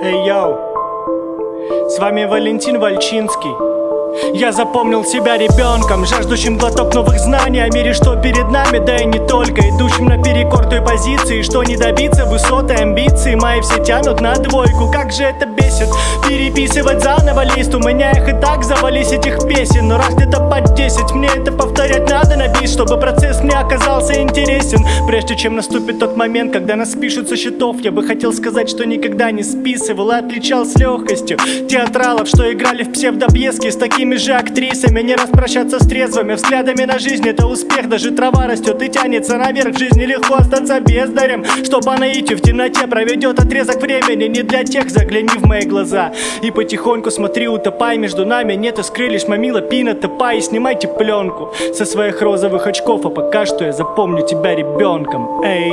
Эй, йоу, с вами Валентин Вальчинский. Я запомнил себя ребенком, жаждущим глоток новых знаний О мире, что перед нами, да и не только. Идущим наперекор той позиции, что не добиться Высоты, амбиции, мои все тянут на двойку. Как же это бесит, переписывать заново лист. У меня их и так завались этих песен. Но раз где-то под 10, мне это повторять надо на бис Чтобы процесс мне оказался интересен. Прежде чем наступит тот момент, когда нас пишут со счетов Я бы хотел сказать, что никогда не списывал и отличал с легкостью Театралов, что играли в псевдопьески с такими же актрисами. Не распрощаться с трезвыми взглядами на жизнь Это успех, даже трава растет и тянется наверх В жизни легко остаться бездарем. Что по наитию в темноте проведет отрезок времени Не для тех, загляни в мои глаза. И потихоньку смотри, утопай между нами. Нет искры, лишь мамила пина топай. И снимайте пленку со своих розовых очков А пока что я запомню тебя ребенком. Эй